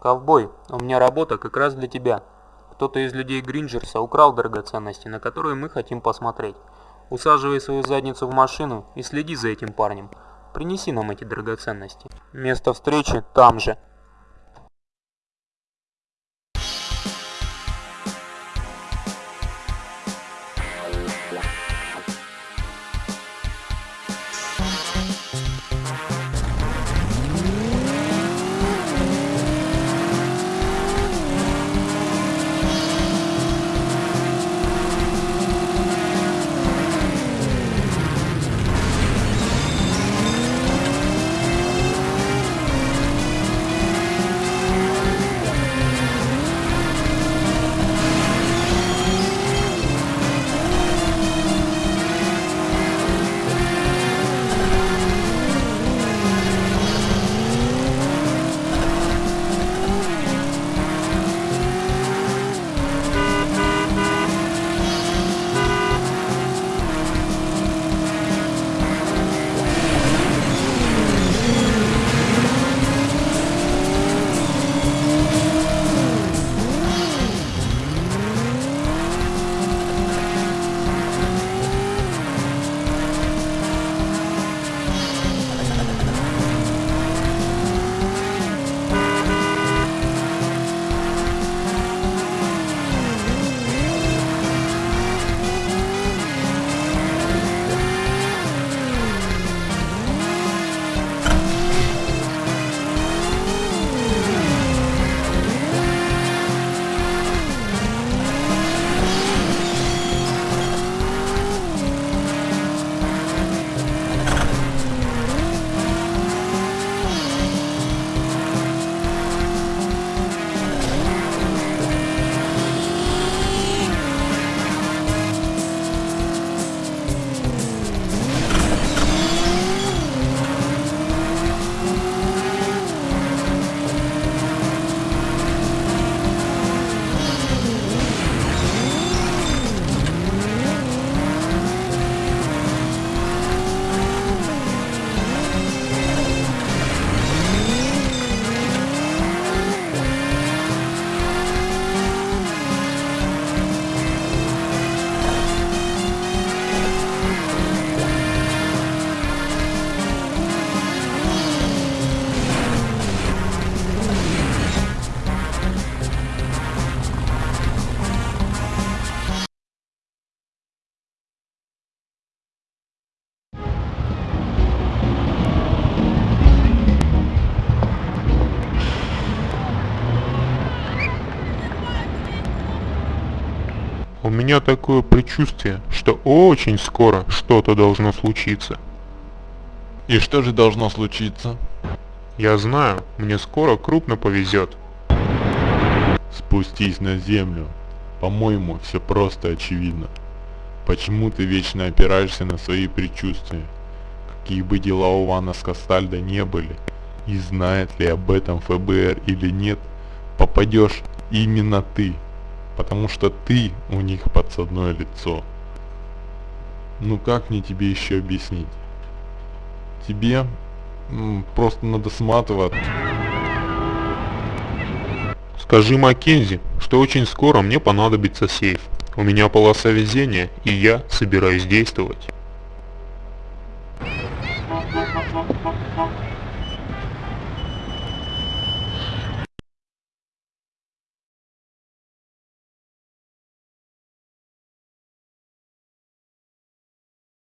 Ковбой, у меня работа как раз для тебя. Кто-то из людей Гринджерса украл драгоценности, на которые мы хотим посмотреть. Усаживай свою задницу в машину и следи за этим парнем. Принеси нам эти драгоценности. Место встречи там же. Меня такое предчувствие, что очень скоро что-то должно случиться. И что же должно случиться? Я знаю, мне скоро крупно повезет. Спустись на землю. По-моему, все просто очевидно. Почему ты вечно опираешься на свои предчувствия? Какие бы дела у Вана Скастальда не были, и знает ли об этом ФБР или нет, попадешь именно ты потому что ты у них подсадное лицо. Ну как мне тебе еще объяснить? Тебе просто надо сматывать. Скажи Маккензи, что очень скоро мне понадобится сейф. У меня полоса везения, и я собираюсь действовать.